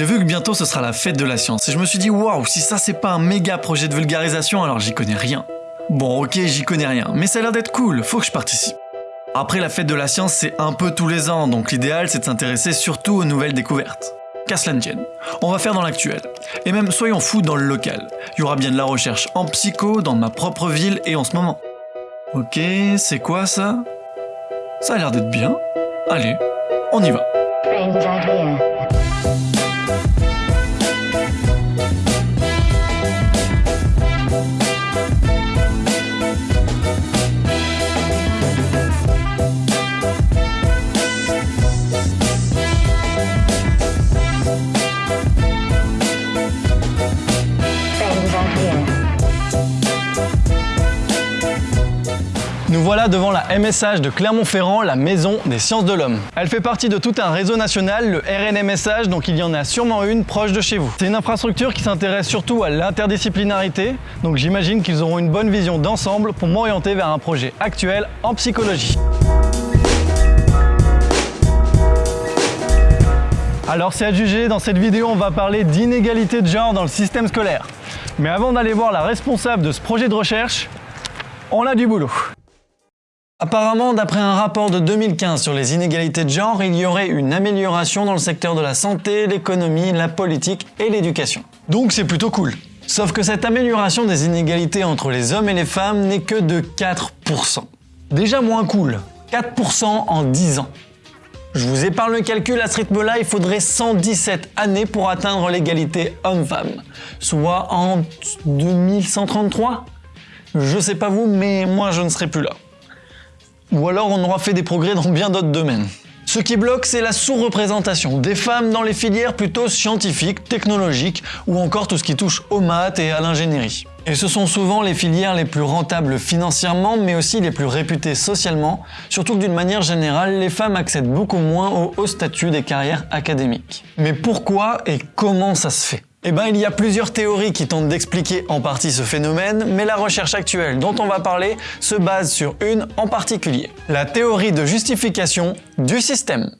J'ai vu que bientôt ce sera la fête de la science et je me suis dit waouh, si ça c'est pas un méga projet de vulgarisation alors j'y connais rien. Bon ok, j'y connais rien, mais ça a l'air d'être cool, faut que je participe. Après la fête de la science c'est un peu tous les ans, donc l'idéal c'est de s'intéresser surtout aux nouvelles découvertes. Qu'à cela. On va faire dans l'actuel. Et même soyons fous dans le local. Il y aura bien de la recherche en psycho dans ma propre ville et en ce moment. Ok, c'est quoi ça? Ça a l'air d'être bien. Allez, on y va. Devant la MSH de Clermont-Ferrand, la maison des sciences de l'homme. Elle fait partie de tout un réseau national, le RNMSH, donc il y en a sûrement une proche de chez vous. C'est une infrastructure qui s'intéresse surtout à l'interdisciplinarité, donc j'imagine qu'ils auront une bonne vision d'ensemble pour m'orienter vers un projet actuel en psychologie. Alors c'est à juger, dans cette vidéo on va parler d'inégalité de genre dans le système scolaire. Mais avant d'aller voir la responsable de ce projet de recherche, on a du boulot. Apparemment, d'après un rapport de 2015 sur les inégalités de genre, il y aurait une amélioration dans le secteur de la santé, l'économie, la politique et l'éducation. Donc c'est plutôt cool. Sauf que cette amélioration des inégalités entre les hommes et les femmes n'est que de 4%. Déjà moins cool, 4% en 10 ans. Je vous épargne le calcul, à ce rythme-là, il faudrait 117 années pour atteindre l'égalité homme-femme, soit en 2133 Je sais pas vous, mais moi je ne serai plus là. Ou alors on aura fait des progrès dans bien d'autres domaines. Ce qui bloque, c'est la sous-représentation des femmes dans les filières plutôt scientifiques, technologiques ou encore tout ce qui touche aux maths et à l'ingénierie. Et ce sont souvent les filières les plus rentables financièrement, mais aussi les plus réputées socialement, surtout que d'une manière générale, les femmes accèdent beaucoup moins au haut statut des carrières académiques. Mais pourquoi et comment ça se fait? Eh ben, il y a plusieurs théories qui tentent d'expliquer en partie ce phénomène, mais la recherche actuelle dont on va parler se base sur une en particulier. La théorie de justification du système.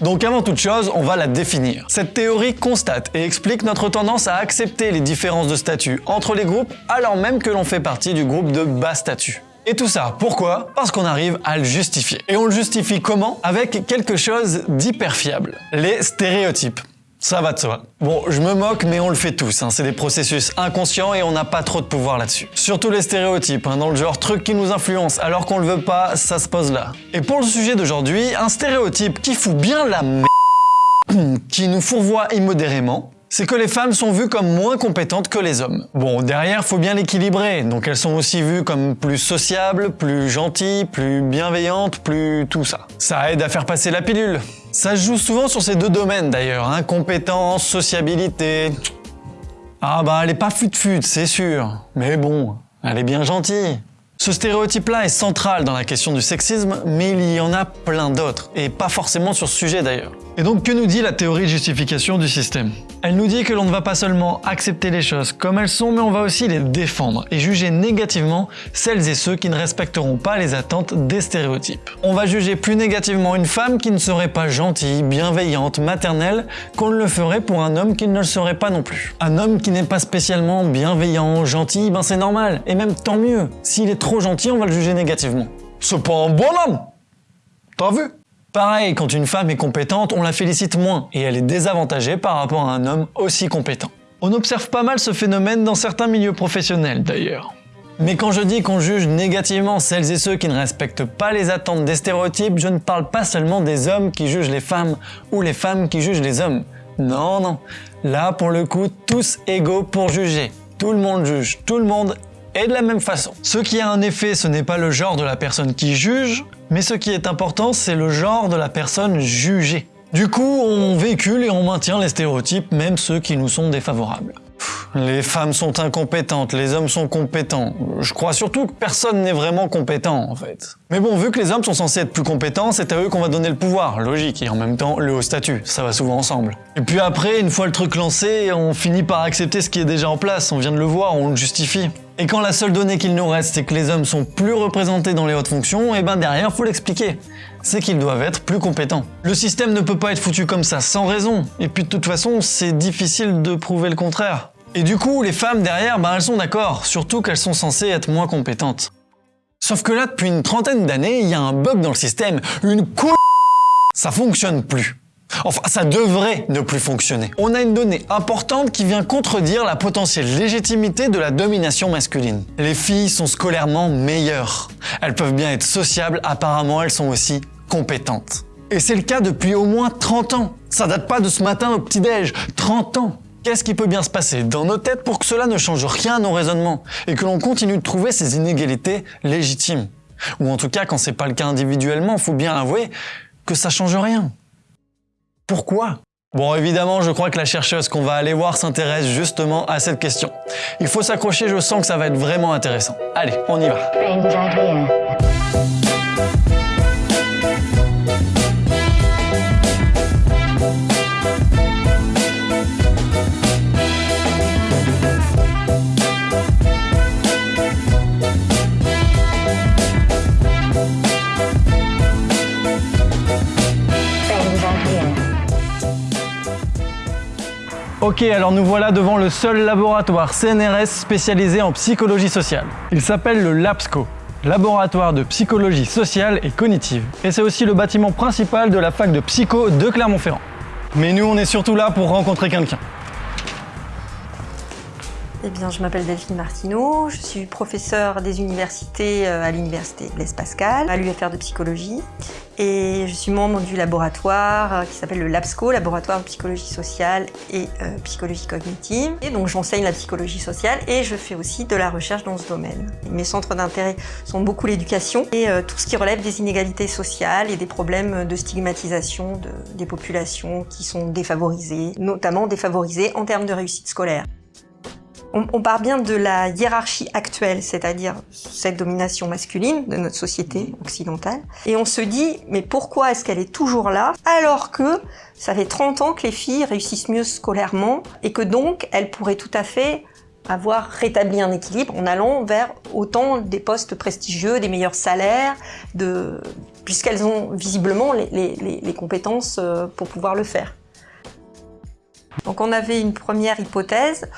Donc avant toute chose, on va la définir. Cette théorie constate et explique notre tendance à accepter les différences de statut entre les groupes alors même que l'on fait partie du groupe de bas statut. Et tout ça, pourquoi? Parce qu'on arrive à le justifier. Et on le justifie comment? Avec quelque chose d'hyper fiable. Les stéréotypes. Ça va de soi. Bon, je me moque, mais on le fait tous. Hein. C'est des processus inconscients et on n'a pas trop de pouvoir là-dessus. Surtout les stéréotypes, hein, dans le genre truc qui nous influence alors qu'on le veut pas, ça se pose là. Et pour le sujet d'aujourd'hui, un stéréotype qui fout bien la m... qui nous fourvoie immodérément, c'est que les femmes sont vues comme moins compétentes que les hommes. Bon, derrière, faut bien l'équilibrer, donc elles sont aussi vues comme plus sociables, plus gentilles, plus bienveillantes, plus tout ça. Ça aide à faire passer la pilule. Ça se joue souvent sur ces deux domaines d'ailleurs, hein, compétence, sociabilité. Ah bah elle est pas fut-fut, c'est sûr, mais bon, elle est bien gentille. Ce stéréotype-là est central dans la question du sexisme, mais il y en a plein d'autres, et pas forcément sur ce sujet d'ailleurs. Et donc que nous dit la théorie de justification du système? Elle nous dit que l'on ne va pas seulement accepter les choses comme elles sont, mais on va aussi les défendre et juger négativement celles et ceux qui ne respecteront pas les attentes des stéréotypes. On va juger plus négativement une femme qui ne serait pas gentille, bienveillante, maternelle, qu'on ne le ferait pour un homme qui ne le serait pas non plus. Un homme qui n'est pas spécialement bienveillant, gentil, ben c'est normal, et même tant mieux. S'il est trop gentil, on va le juger négativement. C'est pas un bon homme T'as vu? Pareil, quand une femme est compétente, on la félicite moins, et elle est désavantagée par rapport à un homme aussi compétent. On observe pas mal ce phénomène dans certains milieux professionnels d'ailleurs. Mais quand je dis qu'on juge négativement celles et ceux qui ne respectent pas les attentes des stéréotypes, je ne parle pas seulement des hommes qui jugent les femmes ou les femmes qui jugent les hommes. Non, non. Là, pour le coup, tous égaux pour juger. Tout le monde juge tout le monde et de la même façon. Ce qui a un effet, ce n'est pas le genre de la personne qui juge, mais ce qui est important, c'est le genre de la personne jugée. Du coup, on véhicule et on maintient les stéréotypes, même ceux qui nous sont défavorables. Les femmes sont incompétentes, les hommes sont compétents. Je crois surtout que personne n'est vraiment compétent en fait. Mais bon, vu que les hommes sont censés être plus compétents, c'est à eux qu'on va donner le pouvoir, logique, et en même temps le haut statut, ça va souvent ensemble. Et puis après, une fois le truc lancé, on finit par accepter ce qui est déjà en place, on vient de le voir, on le justifie. Et quand la seule donnée qu'il nous reste, c'est que les hommes sont plus représentés dans les hautes fonctions, et eh ben derrière, faut l'expliquer. c'est qu'ils doivent être plus compétents. Le système ne peut pas être foutu comme ça, sans raison. Et puis de toute façon, c'est difficile de prouver le contraire. Et du coup, les femmes derrière, bah, elles sont d'accord, surtout qu'elles sont censées être moins compétentes. Sauf que là, depuis une trentaine d'années, il y a un bug dans le système, une cou... Ça fonctionne plus. Enfin, ça devrait ne plus fonctionner. On a une donnée importante qui vient contredire la potentielle légitimité de la domination masculine. Les filles sont scolairement meilleures. Elles peuvent bien être sociables, apparemment elles sont aussi compétentes. Et c'est le cas depuis au moins 30 ans. Ça date pas de ce matin au petit-déj, 30 ans. Qu'est-ce qui peut bien se passer dans nos têtes pour que cela ne change rien à nos raisonnements et que l'on continue de trouver ces inégalités légitimes? Ou en tout cas, quand c'est pas le cas individuellement, faut bien avouer que ça change rien. Pourquoi? Bon, évidemment, je crois que la chercheuse qu'on va aller voir s'intéresse justement à cette question. Il faut s'accrocher, je sens que ça va être vraiment intéressant. Allez, on y va. Alors nous voilà devant le seul laboratoire CNRS spécialisé en psychologie sociale. Il s'appelle le LAPSCO, Laboratoire de psychologie sociale et cognitive. Et c'est aussi le bâtiment principal de la fac de psycho de Clermont-Ferrand. Mais nous, on est surtout là pour rencontrer quelqu'un. Eh bien, je m'appelle Delphine Martineau, je suis professeure des universités euh, à l'université Blaise Pascal, à l'UFR de psychologie, et je suis membre du laboratoire euh, qui s'appelle le LABSCO, laboratoire de psychologie sociale et euh, psychologie cognitive. Et donc, j'enseigne la psychologie sociale et je fais aussi de la recherche dans ce domaine. Mes centres d'intérêt sont beaucoup l'éducation et tout ce qui relève des inégalités sociales et des problèmes de stigmatisation des populations qui sont défavorisées, notamment défavorisées en termes de réussite scolaire. On, part bien de la hiérarchie actuelle, c'est-à-dire cette domination masculine de notre société occidentale, et on se dit, mais pourquoi est-ce qu'elle est toujours là, alors que ça fait 30 ans que les filles réussissent mieux scolairement, et que donc elles pourraient tout à fait avoir rétabli un équilibre en allant vers autant des postes prestigieux, des meilleurs salaires, de... puisqu'elles ont visiblement les, les compétences euh, pour pouvoir le faire. Donc on avait une première hypothèse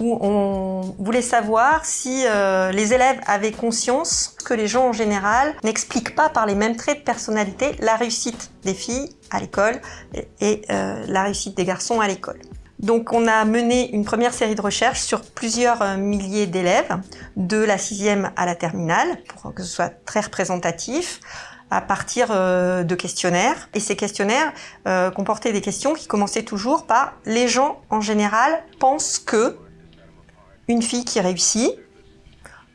où on voulait savoir si euh, les élèves avaient conscience que les gens en général n'expliquent pas par les mêmes traits de personnalité la réussite des filles à l'école et, euh, la réussite des garçons à l'école. Donc on a mené une première série de recherches sur plusieurs euh, milliers d'élèves, de la sixième à la terminale, pour que ce soit très représentatif à partir de questionnaires. Et ces questionnaires comportaient des questions qui commençaient toujours par « les gens en général pensent que » une fille qui réussit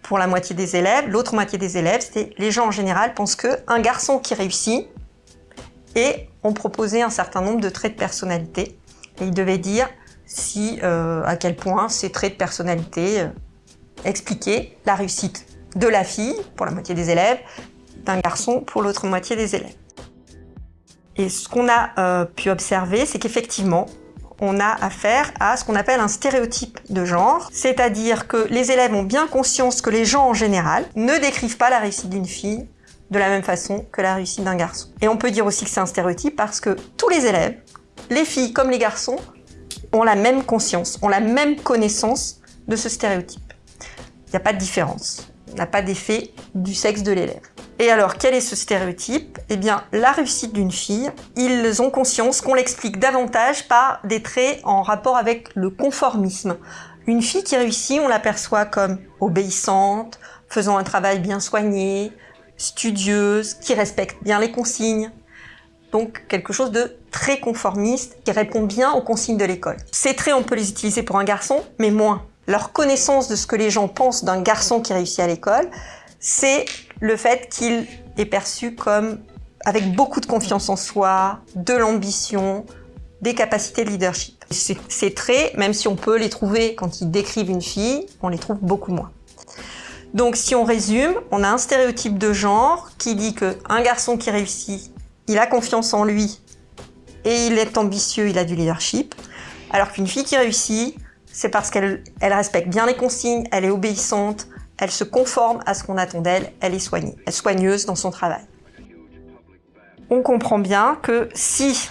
pour la moitié des élèves. L'autre moitié des élèves, c'était les gens en général pensent que un garçon qui réussit et ont proposé un certain nombre de traits de personnalité. Et ils devaient dire si, euh, à quel point ces traits de personnalité euh, expliquaient la réussite de la fille pour la moitié des élèves, d'un garçon pour l'autre moitié des élèves. Et ce qu'on a euh, pu observer, c'est qu'effectivement, on a affaire à ce qu'on appelle un stéréotype de genre, c'est-à-dire que les élèves ont bien conscience que les gens en général ne décrivent pas la réussite d'une fille de la même façon que la réussite d'un garçon. Et on peut dire aussi que c'est un stéréotype parce que tous les élèves, les filles comme les garçons, ont la même conscience, ont la même connaissance de ce stéréotype. Il n'y a pas de différence, il n'y a pas d'effet du sexe de l'élève. Et alors, quel est ce stéréotype? Eh bien, la réussite d'une fille, ils ont conscience qu'on l'explique davantage par des traits en rapport avec le conformisme. Une fille qui réussit, on l'aperçoit comme obéissante, faisant un travail bien soigné, studieuse, qui respecte bien les consignes. Donc quelque chose de très conformiste, qui répond bien aux consignes de l'école. Ces traits, on peut les utiliser pour un garçon, mais moins. Leur connaissance de ce que les gens pensent d'un garçon qui réussit à l'école, c'est le fait qu'il est perçu comme avec beaucoup de confiance en soi, de l'ambition, des capacités de leadership. Ces traits, même si on peut les trouver quand ils décrivent une fille, on les trouve beaucoup moins. Donc si on résume, on a un stéréotype de genre qui dit qu'un garçon qui réussit, il a confiance en lui et il est ambitieux, il a du leadership, alors qu'une fille qui réussit, c'est parce qu'elle respecte bien les consignes, elle est obéissante, elle se conforme à ce qu'on attend d'elle, elle est soignée, elle est soigneuse dans son travail. on comprend bien que si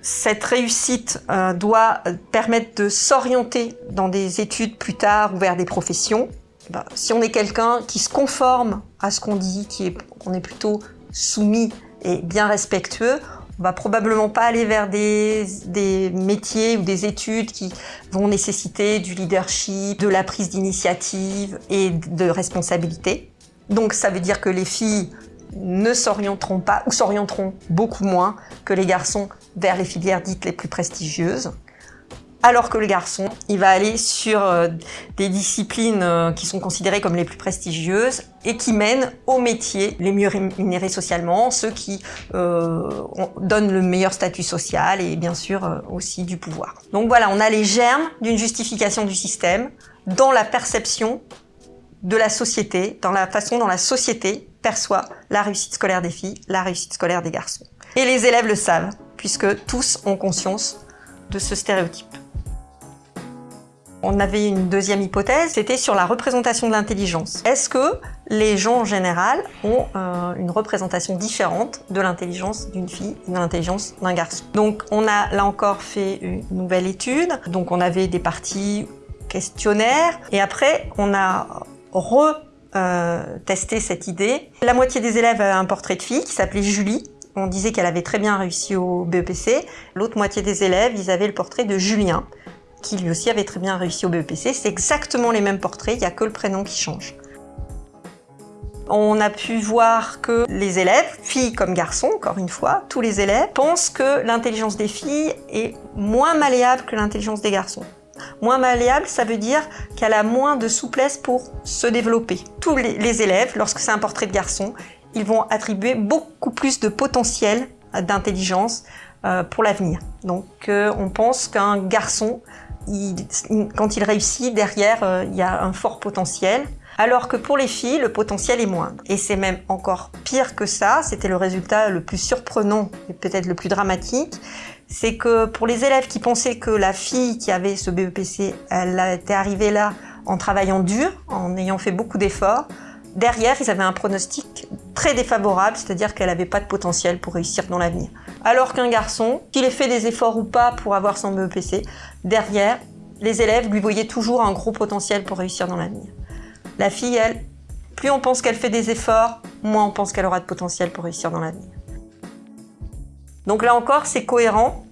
cette réussite euh, doit permettre de s'orienter dans des études plus tard ou vers des professions, ben, si on est quelqu'un qui se conforme à ce qu'on dit, qui est, qu'on est plutôt soumis et bien respectueux, on va probablement pas aller vers des, des, métiers ou des études qui vont nécessiter du leadership, de la prise d'initiative et de responsabilité. Donc ça veut dire que les filles ne s'orienteront pas ou s'orienteront beaucoup moins que les garçons vers les filières dites les plus prestigieuses. Alors que le garçon, il va aller sur euh, des disciplines euh, qui sont considérées comme les plus prestigieuses et qui mènent aux métiers les mieux rémunérés socialement, ceux qui euh, donnent le meilleur statut social et bien sûr aussi du pouvoir. Donc voilà, on a les germes d'une justification du système dans la perception de la société, dans la façon dont la société perçoit la réussite scolaire des filles, la réussite scolaire des garçons. Et les élèves le savent, puisque tous ont conscience de ce stéréotype. On avait une deuxième hypothèse, c'était sur la représentation de l'intelligence. Est-ce que les gens en général ont euh, une représentation différente de l'intelligence d'une fille et de l'intelligence d'un garçon? Donc on a là encore fait une nouvelle étude, donc on avait des parties questionnaires et après on a retesté euh, cette idée. La moitié des élèves avaient un portrait de fille qui s'appelait Julie, on disait qu'elle avait très bien réussi au BEPC. L'autre moitié des élèves, ils avaient le portrait de Julien qui lui aussi avait très bien réussi au BEPC. C'est exactement les mêmes portraits, il n'y a que le prénom qui change. On a pu voir que les élèves, filles comme garçons, encore une fois, tous les élèves, pensent que l'intelligence des filles est moins malléable que l'intelligence des garçons. Moins malléable, ça veut dire qu'elle a moins de souplesse pour se développer. Tous les, élèves, lorsque c'est un portrait de garçon, ils vont attribuer beaucoup plus de potentiel d'intelligence euh, pour l'avenir. Donc euh, on pense qu'un garçon quand il réussit, derrière, euh, il y a un fort potentiel. Alors que pour les filles, le potentiel est moindre. Et c'est même encore pire que ça, c'était le résultat le plus surprenant et peut-être le plus dramatique, c'est que pour les élèves qui pensaient que la fille qui avait ce BEPC, elle était arrivée là en travaillant dur, en ayant fait beaucoup d'efforts, derrière, ils avaient un pronostic très défavorable, c'est-à-dire qu'elle n'avait pas de potentiel pour réussir dans l'avenir. Alors qu'un garçon, qu'il ait fait des efforts ou pas pour avoir son BEPC, derrière, les élèves lui voyaient toujours un gros potentiel pour réussir dans l'avenir. La fille, elle, plus on pense qu'elle fait des efforts, moins on pense qu'elle aura de potentiel pour réussir dans l'avenir. Donc là encore, c'est cohérent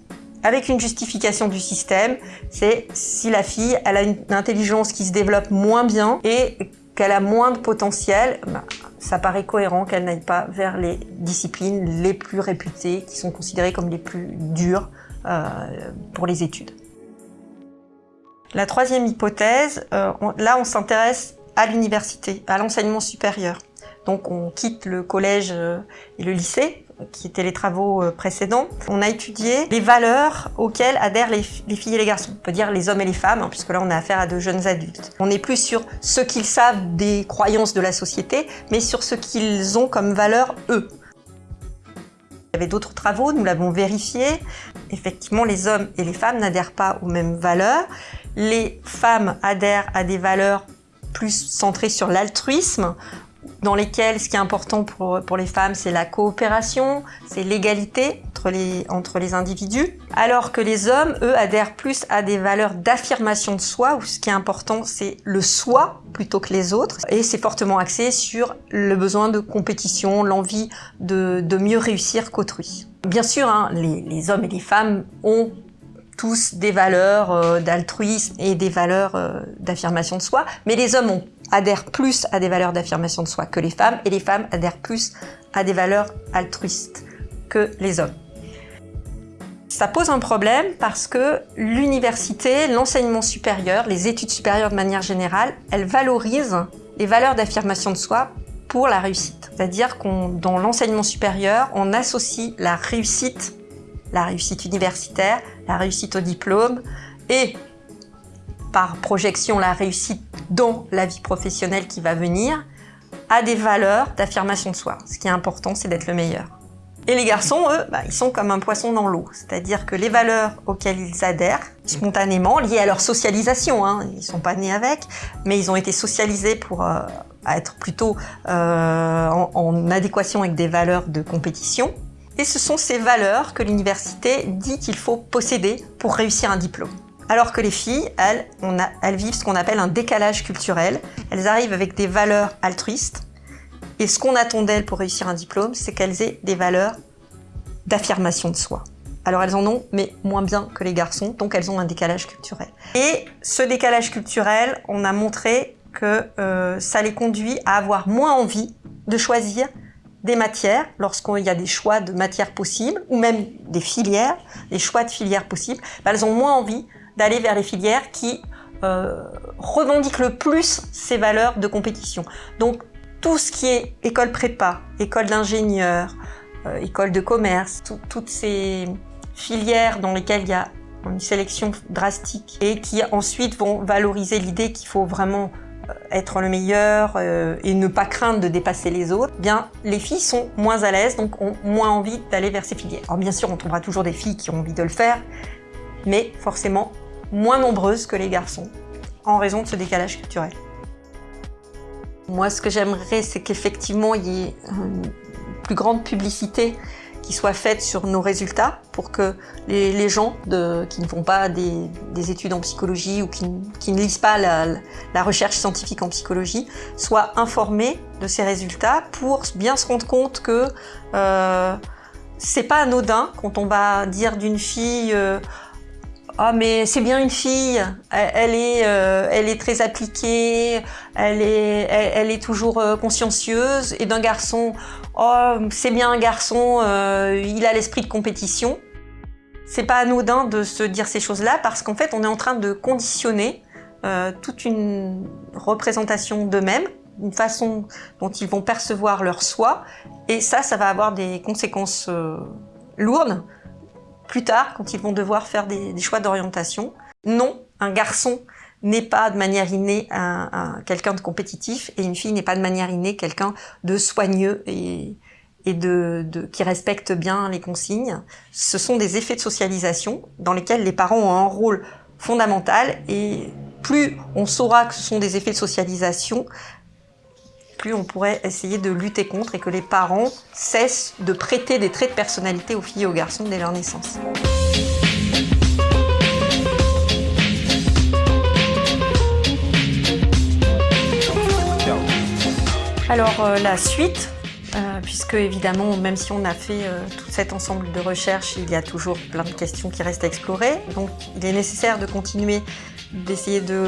avec une justification du système, c'est si la fille elle a une intelligence qui se développe moins bien et qu'elle a moins de potentiel, bah, ça paraît cohérent qu'elle n'aille pas vers les disciplines les plus réputées, qui sont considérées comme les plus dures euh, pour les études. La troisième hypothèse, euh, là on s'intéresse à l'université, à l'enseignement supérieur. Donc on quitte le collège euh, et le lycée qui étaient les travaux euh, précédents, on a étudié les valeurs auxquelles adhèrent les, filles et les garçons. On peut dire les hommes et les femmes, hein, puisque là on a affaire à de jeunes adultes. On n'est plus sur ce qu'ils savent des croyances de la société, mais sur ce qu'ils ont comme valeurs eux. Il y avait d'autres travaux, nous l'avons vérifié. Effectivement, les hommes et les femmes n'adhèrent pas aux mêmes valeurs. Les femmes adhèrent à des valeurs plus centrées sur l'altruisme, dans lesquels ce qui est important pour, pour les femmes, c'est la coopération, c'est l'égalité entre les, entre les individus, alors que les hommes, eux, adhèrent plus à des valeurs d'affirmation de soi, où ce qui est important, c'est le soi plutôt que les autres, et c'est fortement axé sur le besoin de compétition, l'envie de, de mieux réussir qu'autrui. Bien sûr, hein, les, les hommes et les femmes ont tous des valeurs euh, d'altruisme et des valeurs euh, d'affirmation de soi, mais les hommes ont adhèrent plus à des valeurs d'affirmation de soi que les femmes et les femmes adhèrent plus à des valeurs altruistes que les hommes. Ça pose un problème parce que l'université, l'enseignement supérieur, les études supérieures de manière générale, elles valorisent les valeurs d'affirmation de soi pour la réussite. C'est-à-dire qu'on, dans l'enseignement supérieur, on associe la réussite, la réussite universitaire, la réussite au diplôme et par projection la réussite dans la vie professionnelle qui va venir, à des valeurs d'affirmation de soi. Ce qui est important, c'est d'être le meilleur. Et les garçons, eux, bah, ils sont comme un poisson dans l'eau. C'est-à-dire que les valeurs auxquelles ils adhèrent, spontanément, liées à leur socialisation, hein, ils sont pas nés avec, mais ils ont été socialisés pour euh, être plutôt euh, en adéquation avec des valeurs de compétition, Et ce sont ces valeurs que l'université dit qu'il faut posséder pour réussir un diplôme. Alors que les filles, elles, elles vivent ce qu'on appelle un décalage culturel. Elles arrivent avec des valeurs altruistes. Et ce qu'on attend d'elles pour réussir un diplôme, c'est qu'elles aient des valeurs d'affirmation de soi. Alors elles en ont, mais moins bien que les garçons, donc elles ont un décalage culturel. Et ce décalage culturel, on a montré que euh, ça les conduit à avoir moins envie de choisir des matières, lorsqu'il y a des choix de matières possibles, ou même des filières, des choix de filières possibles, elles ont moins envie d'aller vers les filières qui euh, revendiquent le plus ces valeurs de compétition. Donc tout ce qui est école prépa, école d'ingénieur, euh, école de commerce, toutes ces filières dans lesquelles il y a une sélection drastique et qui ensuite vont valoriser l'idée qu'il faut vraiment euh, être le meilleur et ne pas craindre de dépasser les autres, eh bien les filles sont moins à l'aise, donc ont moins envie d'aller vers ces filières. Alors bien sûr, on trouvera toujours des filles qui ont envie de le faire, mais forcément moins nombreuses que les garçons, en raison de ce décalage culturel. Moi, ce que j'aimerais, c'est qu'effectivement, il y ait une plus grande publicité qui soit faite sur nos résultats pour que les, gens qui ne font pas des, études en psychologie ou qui, ne lisent pas la, recherche scientifique en psychologie soient informés de ces résultats pour bien se rendre compte que euh, c'est pas anodin quand on va dire d'une fille euh, ah mais c'est bien une fille, elle, est, euh, elle est très appliquée, elle est, elle, est toujours euh, consciencieuse. Et d'un garçon, oh c'est bien un garçon, euh, il a l'esprit de compétition. C'est pas anodin de se dire ces choses-là parce qu'en fait on est en train de conditionner toute une représentation d'eux-mêmes, une façon dont ils vont percevoir leur soi. Et ça, ça va avoir des conséquences lourdes plus tard quand ils vont devoir faire des, choix d'orientation. Non, un garçon n'est pas de manière innée un, quelqu'un de compétitif et une fille n'est pas de manière innée quelqu'un de soigneux et, et de, qui respecte bien les consignes. Ce sont des effets de socialisation dans lesquels les parents ont un rôle fondamental et plus on saura que ce sont des effets de socialisation, plus on pourrait essayer de lutter contre et que les parents cessent de prêter des traits de personnalité aux filles et aux garçons dès leur naissance. Alors euh, la suite, euh, puisque évidemment, même si on a fait euh, tout cet ensemble de recherches, il y a toujours plein de questions qui restent à explorer. Donc il est nécessaire de continuer d'essayer de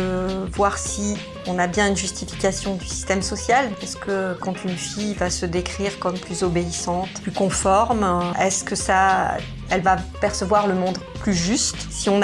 voir si on a bien une justification du système social. Est-ce que quand une fille va se décrire comme plus obéissante, plus conforme, est-ce que ça, elle va percevoir le monde plus juste? Si on,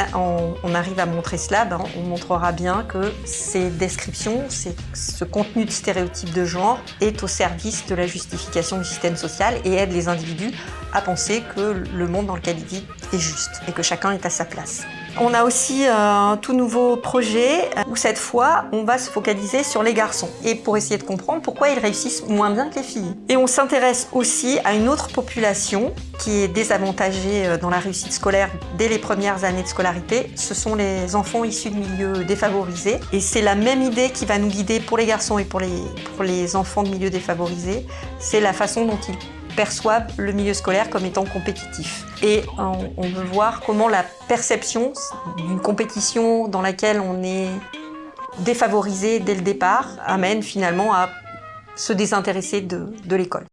arrive à montrer cela, ben, on montrera bien que ces descriptions, ce contenu de stéréotypes de genre est au service de la justification du système social et aide les individus à penser que le monde dans lequel ils vivent est juste et que chacun est à sa place. On a aussi euh, un tout nouveau projet où cette fois, on va se focaliser sur les garçons et pour essayer de comprendre pourquoi ils réussissent moins bien que les filles. Et on s'intéresse aussi à une autre population qui est désavantagée euh, dans la réussite scolaire dès les premières années de scolarité. Ce sont les enfants issus de milieux défavorisés. Et c'est la même idée qui va nous guider pour les garçons et pour les, pour les enfants de milieux défavorisés. C'est la façon dont ils perçoivent le milieu scolaire comme étant compétitif. Et on, veut voir comment la perception d'une compétition dans laquelle on est défavorisé dès le départ amène finalement à se désintéresser de l'école.